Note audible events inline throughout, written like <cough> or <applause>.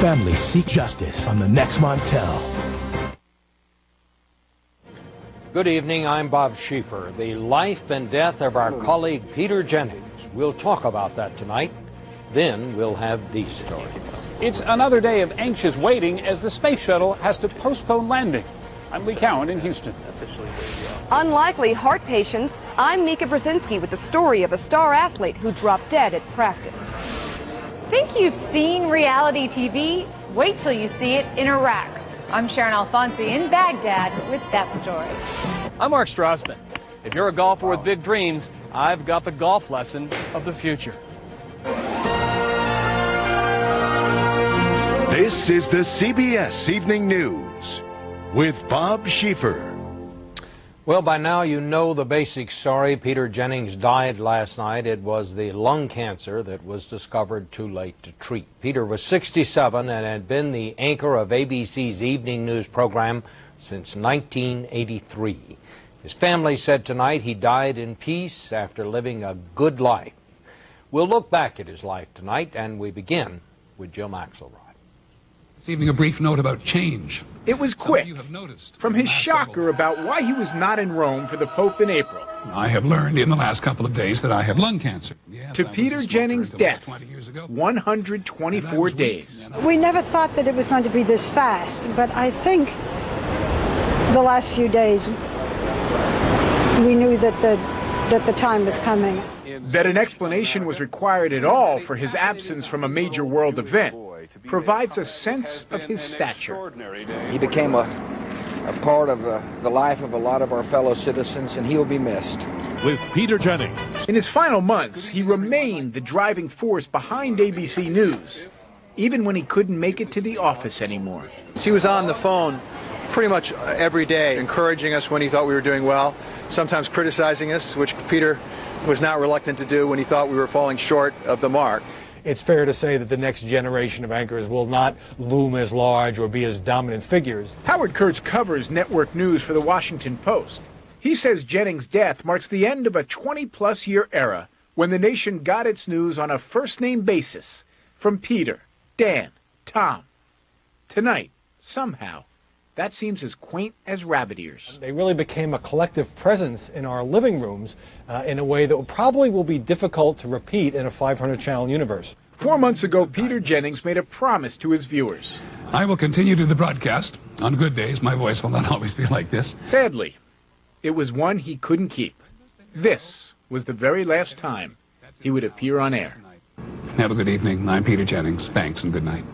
Families seek justice on the next Montel. Good evening, I'm Bob Schieffer. The life and death of our colleague Peter Jennings. We'll talk about that tonight. Then we'll have these stories. It's another day of anxious waiting as the space shuttle has to postpone landing. I'm Lee Cowan in Houston. Unlikely heart patients, I'm Mika Brzezinski with the story of a star athlete who dropped dead at practice. Think you've seen reality TV? Wait till you see it in Iraq. I'm Sharon Alfonsi in Baghdad with that story. I'm Mark Strassman. If you're a golfer with big dreams, I've got the golf lesson of the future. This is the CBS Evening News with Bob Schieffer. Well, by now you know the basic story. Peter Jennings died last night. It was the lung cancer that was discovered too late to treat. Peter was 67 and had been the anchor of ABC's evening news program since 1983. His family said tonight he died in peace after living a good life. We'll look back at his life tonight, and we begin with Jim Axelrod. This evening, a brief note about change. It was quick. From his shocker about why he was not in Rome for the Pope in April. I have learned in the last couple of days that I have lung cancer. Yes, to Peter Jennings' death, 20 years ago. 124 days. We never thought that it was going to be this fast, but I think the last few days we knew that the, that the time was coming. That an explanation was required at all for his absence from a major world event provides a sense of his stature. He became a, a part of uh, the life of a lot of our fellow citizens, and he will be missed. With Peter Jennings. In his final months, he remained the driving force behind ABC News, even when he couldn't make it to the office anymore. He was on the phone pretty much every day, encouraging us when he thought we were doing well, sometimes criticizing us, which Peter was not reluctant to do when he thought we were falling short of the mark it's fair to say that the next generation of anchors will not loom as large or be as dominant figures. Howard Kurtz covers network news for the Washington Post. He says Jennings' death marks the end of a 20 plus year era when the nation got its news on a first name basis from Peter, Dan, Tom. Tonight, somehow, that seems as quaint as rabbit ears. They really became a collective presence in our living rooms uh, in a way that probably will be difficult to repeat in a 500 channel universe. Four months ago, Peter Jennings made a promise to his viewers. I will continue to the broadcast. On good days, my voice will not <laughs> always be like this. Sadly, it was one he couldn't keep. This was the very last time he would appear on air. Have a good evening. I'm Peter Jennings. Thanks and good night.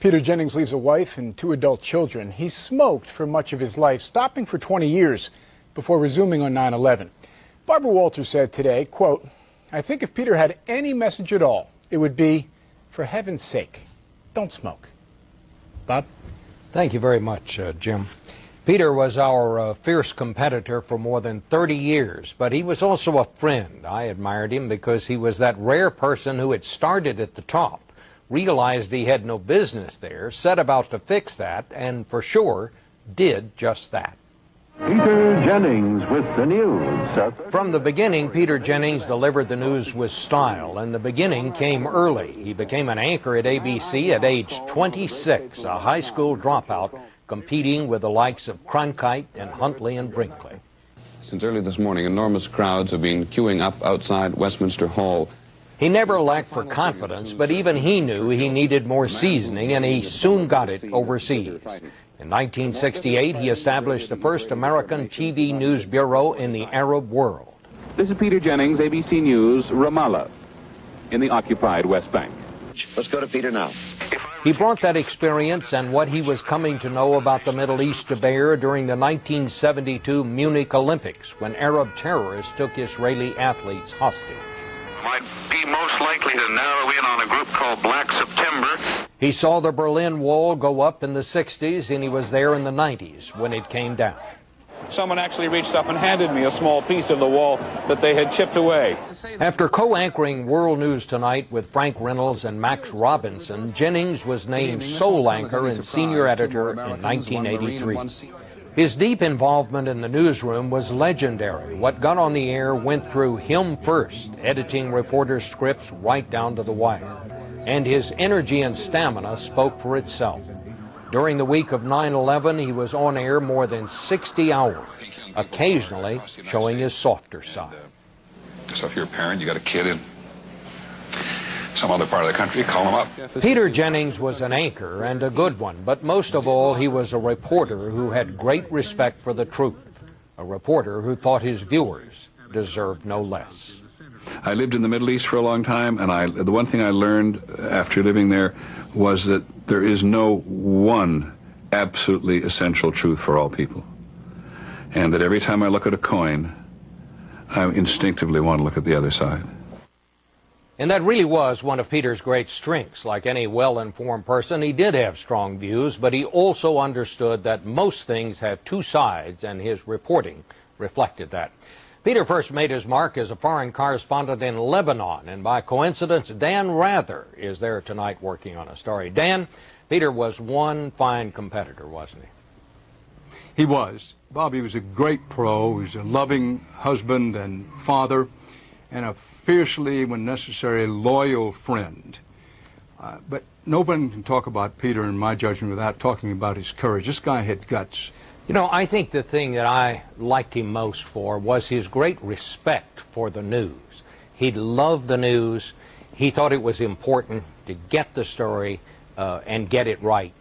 Peter Jennings leaves a wife and two adult children. He smoked for much of his life, stopping for 20 years before resuming on 9-11. Barbara Walters said today, quote, I think if Peter had any message at all, it would be, for heaven's sake, don't smoke. Bob? Thank you very much, uh, Jim. Peter was our uh, fierce competitor for more than 30 years, but he was also a friend. I admired him because he was that rare person who had started at the top realized he had no business there, set about to fix that, and for sure did just that. Peter Jennings with the news. From the beginning, Peter Jennings delivered the news with style, and the beginning came early. He became an anchor at ABC at age 26, a high school dropout, competing with the likes of Cronkite and Huntley and Brinkley. Since early this morning, enormous crowds have been queuing up outside Westminster Hall he never lacked for confidence, but even he knew he needed more seasoning, and he soon got it overseas. In 1968, he established the first American TV news bureau in the Arab world. This is Peter Jennings, ABC News, Ramallah, in the occupied West Bank. Let's go to Peter now. He brought that experience and what he was coming to know about the Middle East to bear during the 1972 Munich Olympics when Arab terrorists took Israeli athletes hostage might be most likely to narrow in on a group called Black September. He saw the Berlin Wall go up in the 60s, and he was there in the 90s when it came down. Someone actually reached up and handed me a small piece of the wall that they had chipped away. After co-anchoring World News Tonight with Frank Reynolds and Max Robinson, Jennings was named sole anchor and senior editor in 1983. His deep involvement in the newsroom was legendary. What got on the air went through him first, editing reporters' scripts right down to the wire. and his energy and stamina spoke for itself. During the week of 9-11, he was on air more than 60 hours, occasionally showing his softer side. So if you're a parent, you got a kid in some other part of the country, call them up. Peter Jennings was an anchor and a good one, but most of all, he was a reporter who had great respect for the truth, a reporter who thought his viewers deserved no less. I lived in the Middle East for a long time, and I, the one thing I learned after living there was that there is no one absolutely essential truth for all people. And that every time I look at a coin, I instinctively want to look at the other side. And that really was one of Peter's great strengths. Like any well-informed person, he did have strong views, but he also understood that most things have two sides, and his reporting reflected that. Peter first made his mark as a foreign correspondent in Lebanon, and by coincidence, Dan Rather is there tonight working on a story. Dan, Peter was one fine competitor, wasn't he? He was. Bobby was a great pro. He was a loving husband and father and a fiercely, when necessary, loyal friend. Uh, but no one can talk about Peter, in my judgment, without talking about his courage. This guy had guts. You know, I think the thing that I liked him most for was his great respect for the news. He loved the news. He thought it was important to get the story uh, and get it right.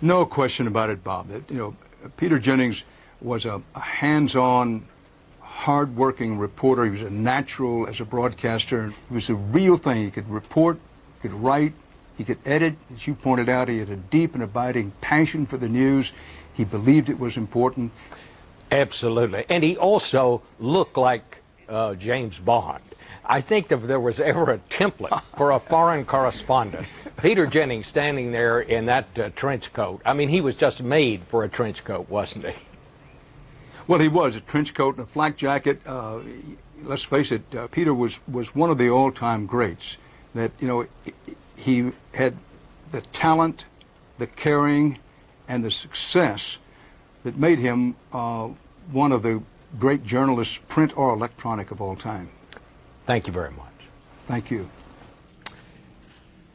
No question about it, Bob. That, you know, Peter Jennings was a, a hands-on hard-working reporter. He was a natural as a broadcaster. He was the real thing. He could report, he could write, he could edit. As you pointed out, he had a deep and abiding passion for the news. He believed it was important. Absolutely. And he also looked like uh, James Bond. I think if there was ever a template for a foreign correspondent, Peter Jennings standing there in that uh, trench coat, I mean, he was just made for a trench coat, wasn't he? Well, he was a trench coat and a flak jacket. Uh, let's face it, uh, Peter was was one of the all-time greats. That you know, he had the talent, the caring, and the success that made him uh, one of the great journalists, print or electronic, of all time. Thank you very much. Thank you.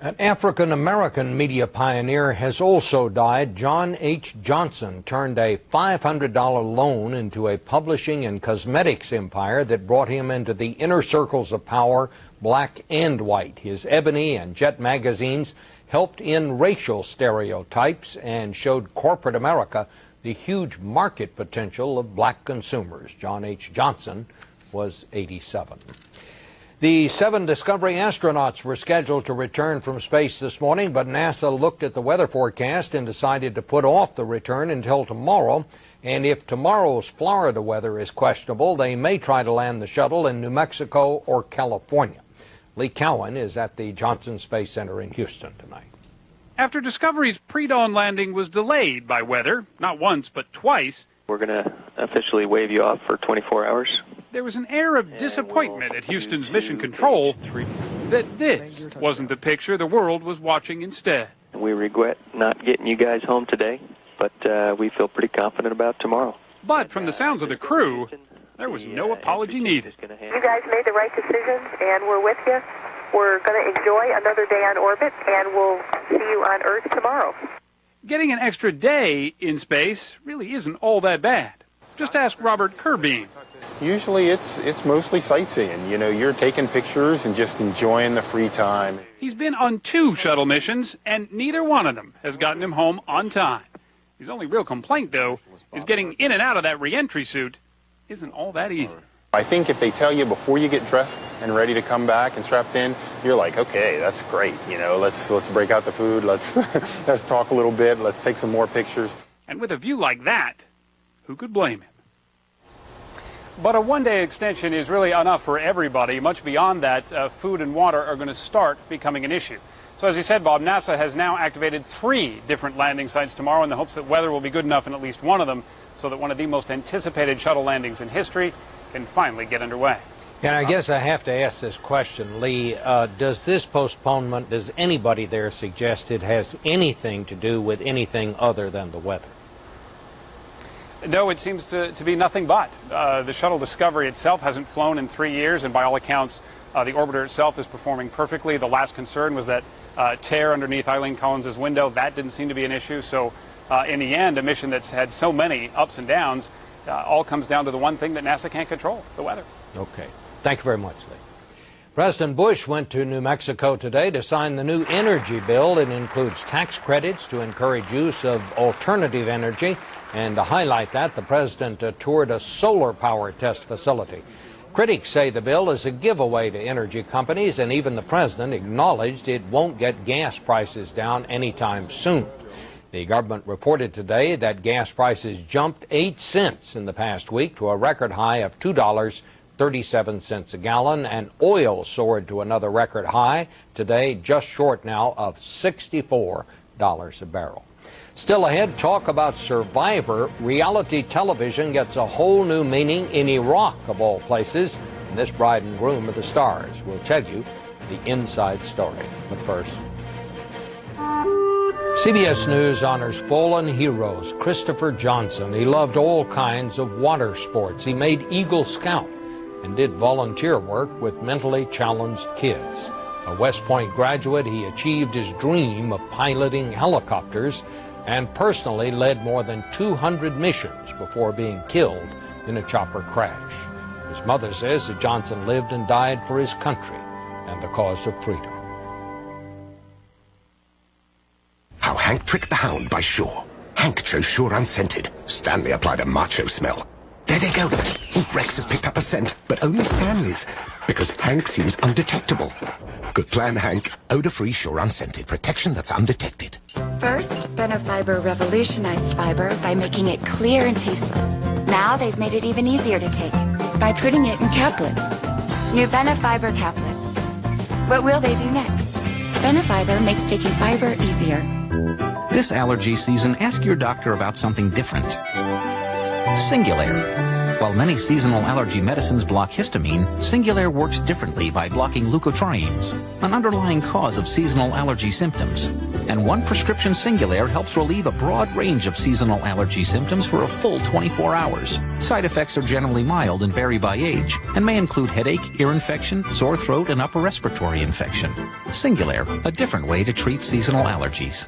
An African American media pioneer has also died. John H. Johnson turned a $500 loan into a publishing and cosmetics empire that brought him into the inner circles of power, black and white. His Ebony and Jet magazines helped in racial stereotypes and showed corporate America the huge market potential of black consumers. John H. Johnson was 87. The seven Discovery astronauts were scheduled to return from space this morning, but NASA looked at the weather forecast and decided to put off the return until tomorrow. And if tomorrow's Florida weather is questionable, they may try to land the shuttle in New Mexico or California. Lee Cowan is at the Johnson Space Center in Houston tonight. After Discovery's pre-dawn landing was delayed by weather, not once but twice, we're going to officially wave you off for 24 hours. There was an air of disappointment at Houston's Mission Control that this wasn't the picture the world was watching instead. We regret not getting you guys home today, but uh, we feel pretty confident about tomorrow. But from the sounds of the crew, there was no apology needed. You guys made the right decision, and we're with you. We're going to enjoy another day on orbit, and we'll see you on Earth tomorrow. Getting an extra day in space really isn't all that bad. Just ask Robert Curbeam. Usually it's it's mostly sightseeing. You know, you're taking pictures and just enjoying the free time. He's been on two shuttle missions, and neither one of them has gotten him home on time. His only real complaint, though, is getting in and out of that reentry suit isn't all that easy. I think if they tell you before you get dressed and ready to come back and strapped in, you're like, okay, that's great. You know, let's let's break out the food. Let's <laughs> let's talk a little bit. Let's take some more pictures. And with a view like that, who could blame him? But a one-day extension is really enough for everybody. Much beyond that, uh, food and water are going to start becoming an issue. So as you said, Bob, NASA has now activated three different landing sites tomorrow in the hopes that weather will be good enough in at least one of them so that one of the most anticipated shuttle landings in history can finally get underway. And I guess I have to ask this question, Lee. Uh, does this postponement, does anybody there suggest it has anything to do with anything other than the weather? No, it seems to, to be nothing but. Uh, the shuttle Discovery itself hasn't flown in three years, and by all accounts, uh, the orbiter itself is performing perfectly. The last concern was that uh, tear underneath Eileen Collins' window. That didn't seem to be an issue. So, uh, in the end, a mission that's had so many ups and downs uh, all comes down to the one thing that NASA can't control the weather. Okay. Thank you very much, Lee. President Bush went to New Mexico today to sign the new energy bill. It includes tax credits to encourage use of alternative energy. And to highlight that, the president uh, toured a solar power test facility. Critics say the bill is a giveaway to energy companies, and even the president acknowledged it won't get gas prices down anytime soon. The government reported today that gas prices jumped 8 cents in the past week to a record high of $2.37 a gallon, and oil soared to another record high today, just short now of $64 a barrel. Still ahead, talk about Survivor. Reality television gets a whole new meaning in Iraq, of all places. And this bride and groom of the stars will tell you the inside story. But first, CBS News honors fallen heroes Christopher Johnson. He loved all kinds of water sports. He made Eagle Scout and did volunteer work with mentally challenged kids. A West Point graduate, he achieved his dream of piloting helicopters and personally led more than 200 missions before being killed in a chopper crash. His mother says that Johnson lived and died for his country and the cause of freedom. How Hank tricked the hound by Sure. Hank chose Sure unscented. Stanley applied a macho smell. There they go. Rex has picked up a scent, but only Stanley's, because Hank seems undetectable. Good plan, Hank. Odor-free Sure unscented. Protection that's undetected. First, Benefiber revolutionized fiber by making it clear and tasteless. Now they've made it even easier to take by putting it in caplets. New Benefiber caplets. What will they do next? Benefiber makes taking fiber easier. This allergy season, ask your doctor about something different. Singulair. While many seasonal allergy medicines block histamine, Singulair works differently by blocking leukotrienes, an underlying cause of seasonal allergy symptoms. And one prescription Singulair helps relieve a broad range of seasonal allergy symptoms for a full 24 hours. Side effects are generally mild and vary by age, and may include headache, ear infection, sore throat, and upper respiratory infection. Singulair, a different way to treat seasonal allergies.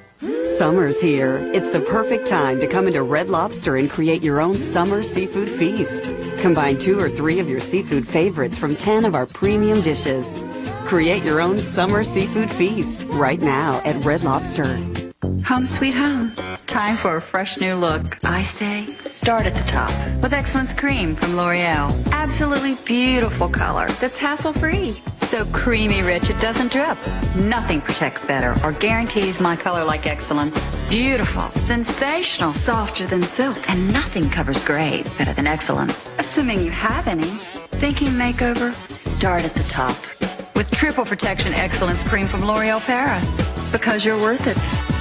Summer's here. It's the perfect time to come into Red Lobster and create your own summer seafood feast. Combine two or three of your seafood favorites from 10 of our premium dishes. Create your own summer seafood feast right now at Red Lobster. Home sweet home. Time for a fresh new look. I say, start at the top with Excellence Cream from L'Oreal. Absolutely beautiful color that's hassle-free. So creamy rich it doesn't drip. Nothing protects better or guarantees my color like excellence. Beautiful, sensational, softer than silk, and nothing covers grays better than excellence. Assuming you have any. Thinking makeover? Start at the top. With triple protection excellence cream from L'Oreal Paris. Because you're worth it.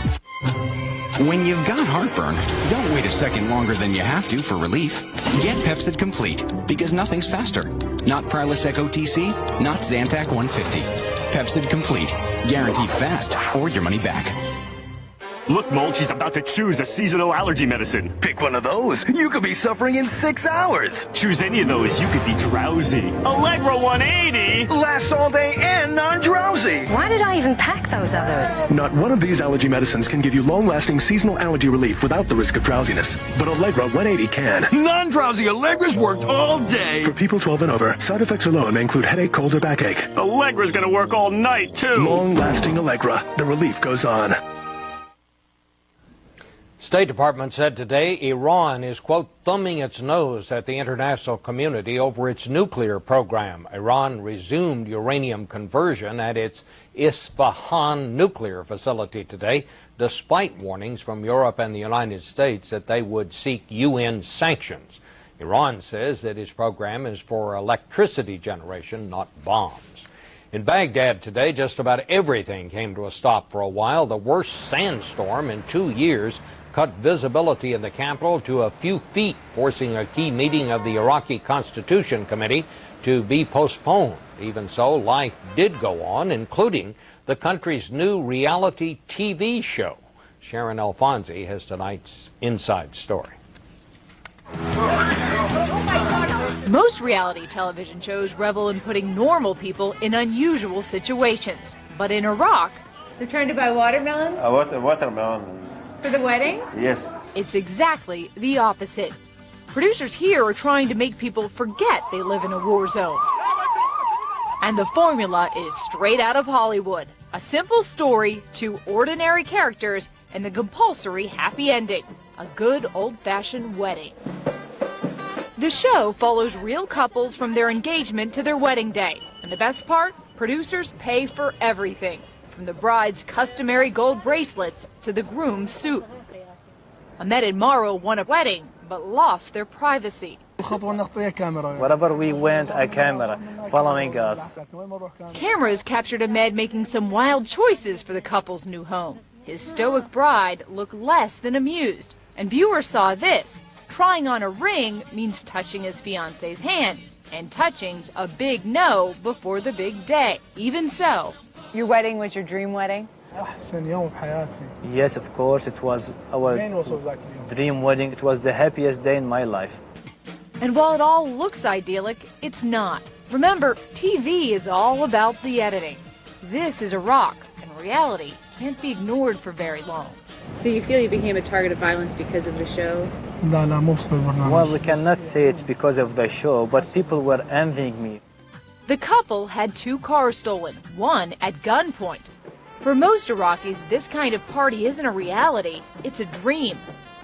When you've got heartburn, don't wait a second longer than you have to for relief. Get Pepcid Complete, because nothing's faster. Not Prilosec OTC, not Zantac 150. Pepcid Complete, guaranteed fast or your money back. Look, Mold, she's about to choose a seasonal allergy medicine. Pick one of those. You could be suffering in six hours. Choose any of those. You could be drowsy. Allegra 180 lasts all day and non-drowsy. Why did I even pack those others? Not one of these allergy medicines can give you long-lasting seasonal allergy relief without the risk of drowsiness. But Allegra 180 can. Non-drowsy Allegra's worked all day. For people 12 and over, side effects alone may include headache, cold, or backache. Allegra's gonna work all night, too. Long-lasting Allegra. The relief goes on. State Department said today Iran is, quote, thumbing its nose at the international community over its nuclear program. Iran resumed uranium conversion at its Isfahan nuclear facility today, despite warnings from Europe and the United States that they would seek UN sanctions. Iran says that its program is for electricity generation, not bombs. In Baghdad today, just about everything came to a stop for a while. The worst sandstorm in two years cut visibility in the capital to a few feet, forcing a key meeting of the Iraqi Constitution Committee to be postponed. Even so, life did go on, including the country's new reality TV show. Sharon Alfonsi has tonight's inside story. Most reality television shows revel in putting normal people in unusual situations. But in Iraq, they're trying to buy watermelons? A water, watermelon. For the wedding? Yes. It's exactly the opposite. Producers here are trying to make people forget they live in a war zone. And the formula is straight out of Hollywood. A simple story, two ordinary characters, and the compulsory happy ending. A good old-fashioned wedding. The show follows real couples from their engagement to their wedding day. And the best part? Producers pay for everything, from the bride's customary gold bracelets to the groom's suit. Ahmed and Marwa won a wedding, but lost their privacy. Wherever we went, a camera following us. Cameras captured Ahmed making some wild choices for the couple's new home. His stoic bride looked less than amused, and viewers saw this. Trying on a ring means touching his fiance's hand, and touching's a big no before the big day. Even so, your wedding was your dream wedding? Yes, of course, it was our dream wedding. It was the happiest day in my life. And while it all looks idyllic, it's not. Remember, TV is all about the editing. This is Iraq, and reality can't be ignored for very long. So you feel you became a target of violence because of the show? Well, we cannot say it's because of the show, but people were envying me. The couple had two cars stolen, one at gunpoint. For most Iraqis, this kind of party isn't a reality, it's a dream.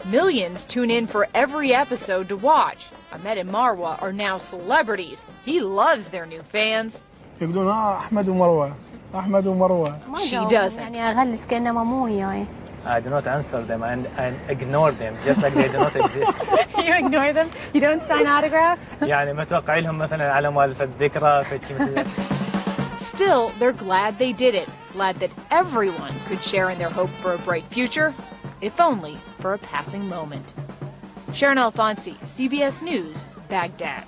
Millions tune in for every episode to watch. Ahmed and Marwa are now celebrities. He loves their new fans. She doesn't. I do not answer them and, and ignore them just like they do not exist. <laughs> you ignore them? You don't sign autographs? يعني متوقع لهم مثلا على مؤلف الذكرى مثل <laughs> Still, they're glad they did it. Glad that everyone could share in their hope for a bright future, if only for a passing moment. Sharon Alfonsi, CBS News, Baghdad.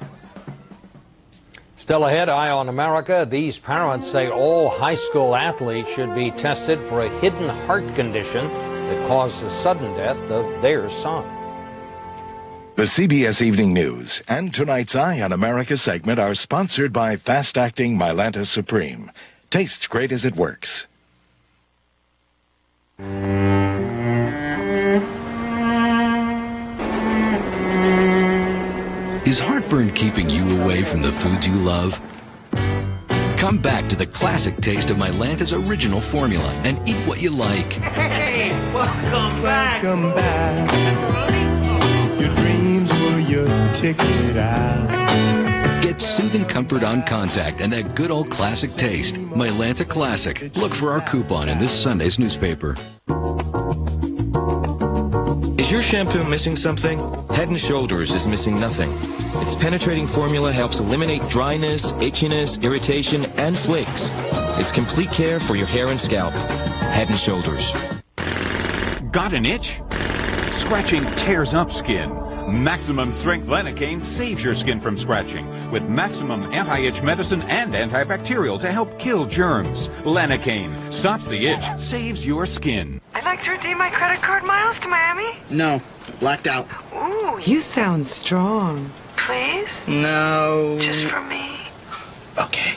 Still ahead, Eye on America. These parents say all high school athletes should be tested for a hidden heart condition that caused the sudden death of their son. The CBS Evening News and tonight's Eye on America segment are sponsored by fast acting Mylanta Supreme. Tastes great as it works. Is heartburn keeping you away from the foods you love? Come back to the classic taste of Mylanta's original formula and eat what you like. Hey, welcome back. Welcome back. Your dreams were your ticket out. Get soothing comfort on contact and that good old classic taste. Mylanta Classic. Look for our coupon in this Sunday's newspaper. Is your shampoo missing something? Head & Shoulders is missing nothing. Its penetrating formula helps eliminate dryness, itchiness, irritation, and flakes. It's complete care for your hair and scalp. Head & Shoulders. Got an itch? Scratching tears up skin. Maximum Strength Lanacaine saves your skin from scratching with maximum anti-itch medicine and antibacterial to help kill germs. Lanacaine stops the itch, saves your skin. I'd like to redeem my credit card miles to Miami. No, blacked out. Ooh, you sound strong. Please? No. Just for me. Okay.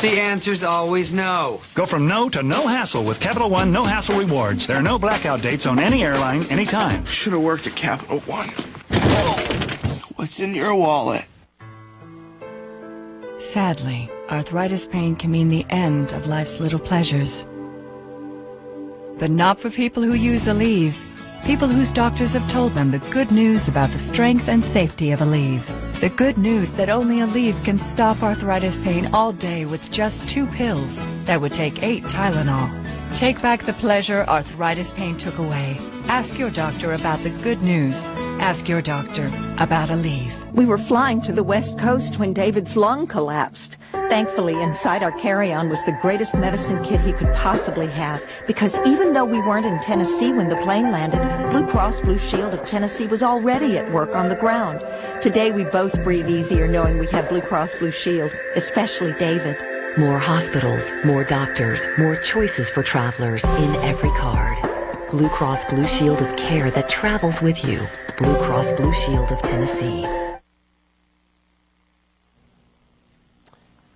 The answer's always no. Go from no to no hassle with Capital One No Hassle Rewards. There are no blackout dates on any airline, anytime. Should have worked at Capital One. What's in your wallet? Sadly, arthritis pain can mean the end of life's little pleasures. But not for people who use Aleve. People whose doctors have told them the good news about the strength and safety of Aleve. The good news that only Aleve can stop arthritis pain all day with just two pills that would take eight Tylenol. Take back the pleasure arthritis pain took away. Ask your doctor about the good news. Ask your doctor about Aleve. We were flying to the west coast when David's lung collapsed. Thankfully, inside our carry-on was the greatest medicine kit he could possibly have, because even though we weren't in Tennessee when the plane landed, Blue Cross Blue Shield of Tennessee was already at work on the ground. Today, we both breathe easier knowing we have Blue Cross Blue Shield, especially David. More hospitals, more doctors, more choices for travelers in every card. Blue Cross Blue Shield of care that travels with you. Blue Cross Blue Shield of Tennessee.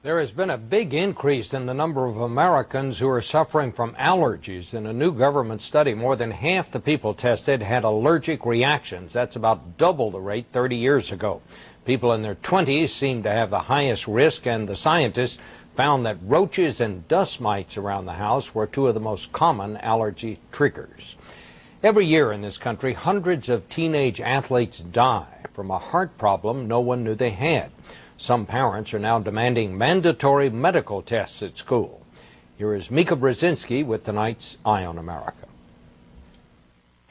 There has been a big increase in the number of Americans who are suffering from allergies. In a new government study, more than half the people tested had allergic reactions. That's about double the rate 30 years ago. People in their 20s seem to have the highest risk, and the scientists found that roaches and dust mites around the house were two of the most common allergy triggers. Every year in this country, hundreds of teenage athletes die from a heart problem no one knew they had. Some parents are now demanding mandatory medical tests at school. Here is Mika Brzezinski with tonight's Eye on America.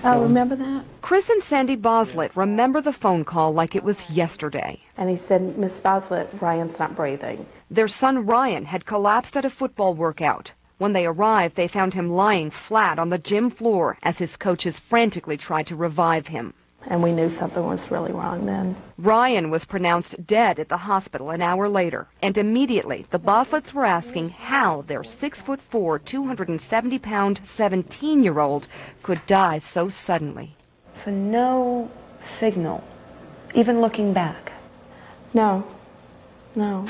Oh, remember that? Chris and Sandy Boslett remember the phone call like it was yesterday. And he said, Miss Boslett, Ryan's not breathing. Their son Ryan had collapsed at a football workout. When they arrived, they found him lying flat on the gym floor as his coaches frantically tried to revive him and we knew something was really wrong then. Ryan was pronounced dead at the hospital an hour later, and immediately the Bosletts were asking how their six foot four, 270 pound 17 year old could die so suddenly. So no signal, even looking back? No, no.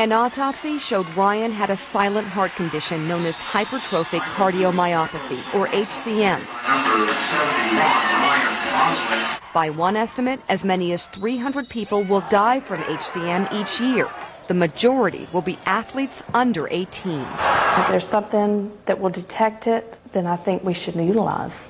An autopsy showed Ryan had a silent heart condition known as hypertrophic cardiomyopathy, or HCM. By one estimate, as many as 300 people will die from HCM each year. The majority will be athletes under 18. If there's something that will detect it, then I think we should utilize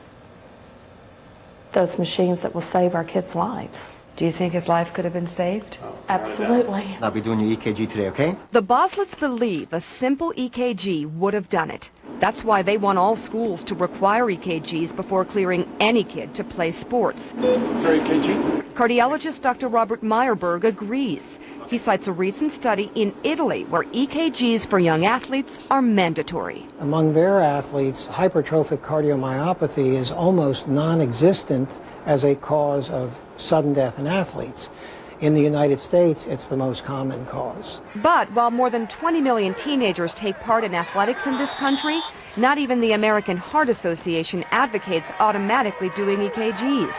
those machines that will save our kids' lives. Do you think his life could have been saved? Oh, Absolutely. I'll be doing your EKG today, okay? The Boslets believe a simple EKG would have done it. That's why they want all schools to require EKGs before clearing any kid to play sports. EKG? Cardiologist Dr. Robert Myerburg agrees. He cites a recent study in Italy where EKGs for young athletes are mandatory. Among their athletes, hypertrophic cardiomyopathy is almost non-existent as a cause of sudden death in athletes. In the United States, it's the most common cause. But while more than 20 million teenagers take part in athletics in this country, not even the American Heart Association advocates automatically doing EKGs.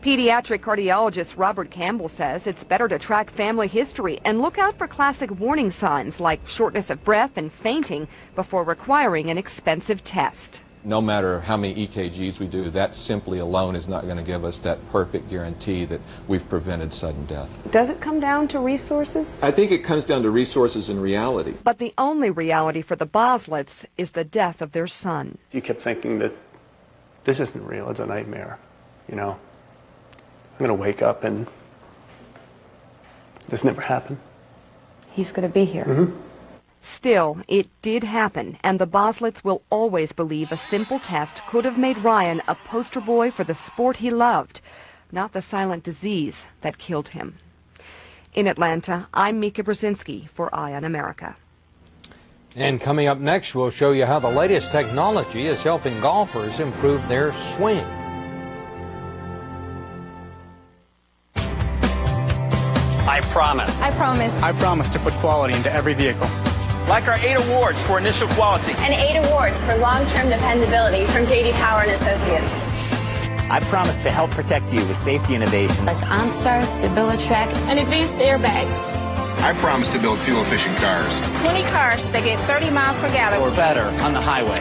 Pediatric cardiologist Robert Campbell says it's better to track family history and look out for classic warning signs like shortness of breath and fainting before requiring an expensive test no matter how many EKGs we do, that simply alone is not going to give us that perfect guarantee that we've prevented sudden death. Does it come down to resources? I think it comes down to resources and reality. But the only reality for the Boslets is the death of their son. You kept thinking that this isn't real, it's a nightmare, you know. I'm going to wake up and this never happened. He's going to be here. Mm -hmm. Still, it did happen, and the Boslets will always believe a simple test could have made Ryan a poster boy for the sport he loved, not the silent disease that killed him. In Atlanta, I'm Mika Brzezinski for Eye on America. And coming up next, we'll show you how the latest technology is helping golfers improve their swing. I promise. I promise. I promise to put quality into every vehicle. Like our eight awards for initial quality. And eight awards for long-term dependability from J.D. Power and Associates. I promise to help protect you with safety innovations. Like OnStar, StabiliTrak, and advanced airbags. I promise to build fuel-efficient cars. 20 cars that get 30 miles per gallon. Or better on the highway.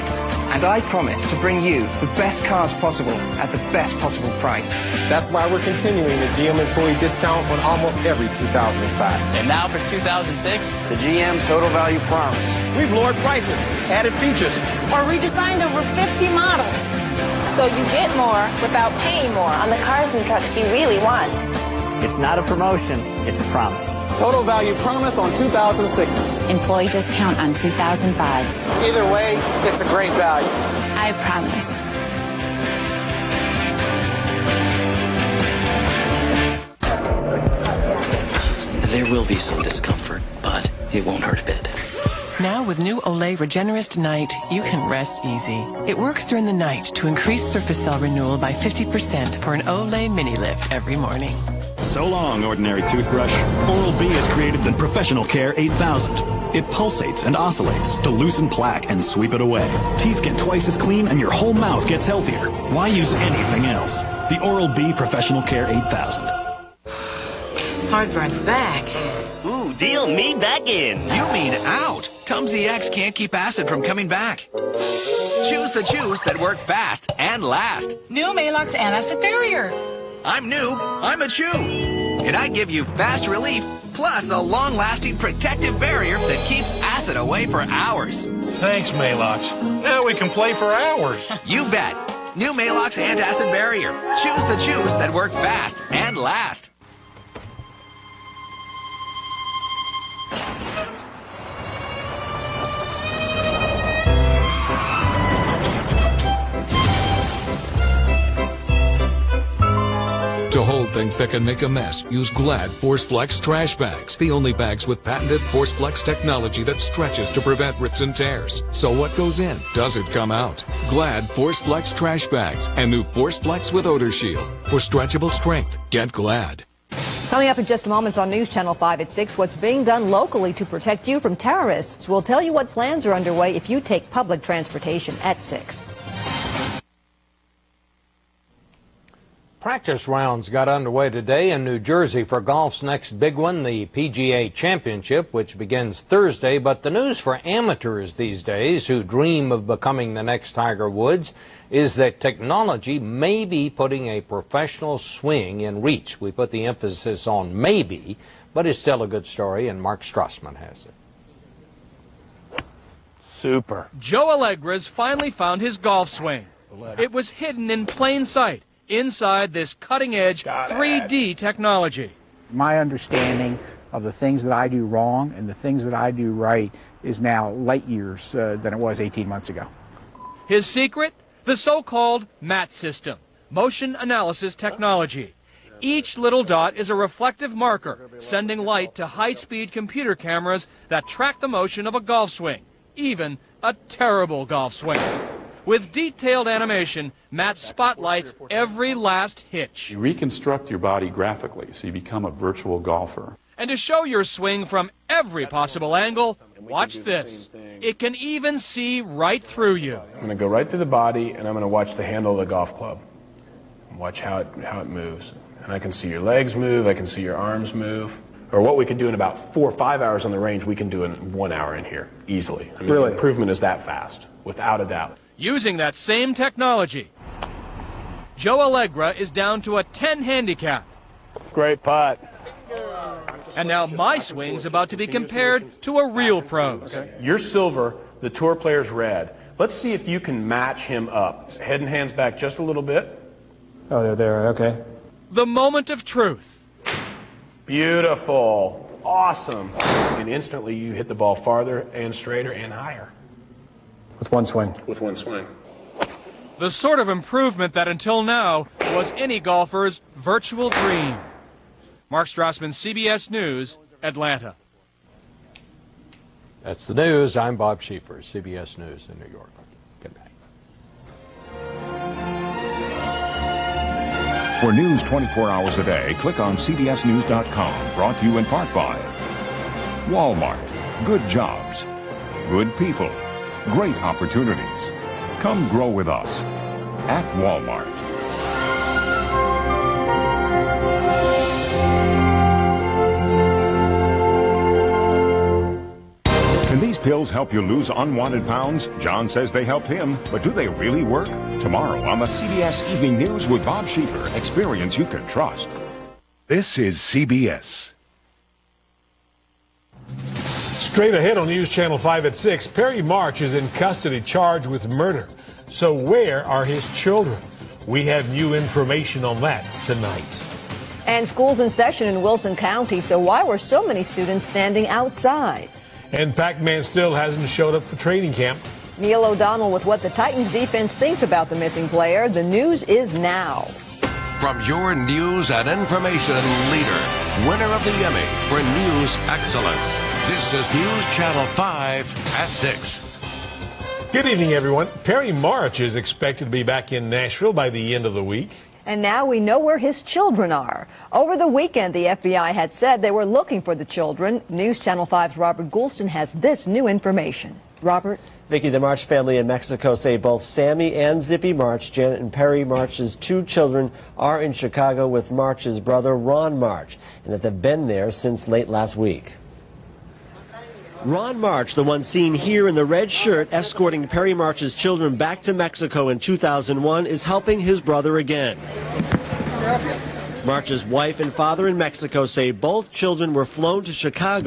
And I promise to bring you the best cars possible at the best possible price. That's why we're continuing the GM employee discount on almost every 2005. And now for 2006, the GM Total Value Promise. We've lowered prices, added features, or redesigned over 50 models. So you get more without paying more on the cars and trucks you really want. It's not a promotion, it's a promise. Total value promise on 2006s. Employee discount on 2005s. Either way, it's a great value. I promise. There will be some discomfort, but it won't hurt a bit. Now with new Olay Regenerist Night, you can rest easy. It works during the night to increase surface cell renewal by 50% for an Olay mini lift every morning. So long, ordinary toothbrush. Oral-B has created the Professional Care 8000. It pulsates and oscillates to loosen plaque and sweep it away. Teeth get twice as clean and your whole mouth gets healthier. Why use anything else? The Oral-B Professional Care 8000. Heartburn's back. Ooh, deal me back in. You mean out. Tums EX can't keep acid from coming back. Choose the juice that work fast and last. New Maalox Antacid Barrier. I'm new. I'm a chew. And I give you fast relief plus a long-lasting protective barrier that keeps acid away for hours. Thanks, Maalox. Now we can play for hours. You bet. New Maalox Antacid Barrier. Choose the chews that work fast and last. Hold things that can make a mess, use Glad ForceFlex trash bags. The only bags with patented ForceFlex technology that stretches to prevent rips and tears. So what goes in? Does it come out? Glad ForceFlex trash bags and new ForceFlex with odor shield. For stretchable strength, get Glad. Coming up in just moments on News Channel 5 at 6, what's being done locally to protect you from terrorists. We'll tell you what plans are underway if you take public transportation at 6. Practice rounds got underway today in New Jersey for golf's next big one, the PGA Championship, which begins Thursday. But the news for amateurs these days who dream of becoming the next Tiger Woods is that technology may be putting a professional swing in reach. We put the emphasis on maybe, but it's still a good story, and Mark Strassman has it. Super. Joe Allegra's finally found his golf swing. It was hidden in plain sight inside this cutting-edge 3D technology. My understanding of the things that I do wrong and the things that I do right is now light years uh, than it was 18 months ago. His secret? The so-called MAT system, motion analysis technology. Each little dot is a reflective marker, sending light to high-speed computer cameras that track the motion of a golf swing, even a terrible golf swing. With detailed animation, MAT spotlights every last hitch. You reconstruct your body graphically, so you become a virtual golfer. And to show your swing from every possible angle, watch this. It can even see right through you. I'm going to go right through the body, and I'm going to watch the handle of the golf club. Watch how it, how it moves. And I can see your legs move, I can see your arms move. Or what we could do in about four or five hours on the range, we can do in one hour in here, easily. I mean, Really? the improvement is that fast, without a doubt. Using that same technology, Joe Allegra is down to a 10 handicap. Great putt. And now my swing's about to be compared to a real pro's. You're silver, the tour player's red. Let's see if you can match him up. Head and hands back just a little bit. Oh, they're there, okay. The moment of truth. Beautiful. Awesome. And instantly you hit the ball farther and straighter and higher. With one swing. With one swing. The sort of improvement that until now was any golfer's virtual dream. Mark Strassman, CBS News, Atlanta. That's the news. I'm Bob Schieffer, CBS News in New York. Good night. For news 24 hours a day, click on CBSNews.com. Brought to you in part by Walmart. Good jobs. Good people. Great opportunities. Come grow with us at Walmart. Can these pills help you lose unwanted pounds? John says they helped him, but do they really work? Tomorrow on the CBS Evening News with Bob Schieffer, experience you can trust. This is CBS. Straight ahead on News Channel 5 at 6, Perry March is in custody charged with murder. So where are his children? We have new information on that tonight. And school's in session in Wilson County, so why were so many students standing outside? And Pac-Man still hasn't showed up for training camp. Neil O'Donnell with what the Titans defense thinks about the missing player. The news is now. From your news and information leader, winner of the Emmy for News Excellence. This is News Channel 5 at 6. Good evening, everyone. Perry March is expected to be back in Nashville by the end of the week. And now we know where his children are. Over the weekend, the FBI had said they were looking for the children. News Channel 5's Robert Goulston has this new information. Robert? Vicky, the March family in Mexico say both Sammy and Zippy March, Janet and Perry March's two children, are in Chicago with March's brother, Ron March, and that they've been there since late last week. Ron March, the one seen here in the red shirt escorting Perry March's children back to Mexico in 2001, is helping his brother again. March's wife and father in Mexico say both children were flown to Chicago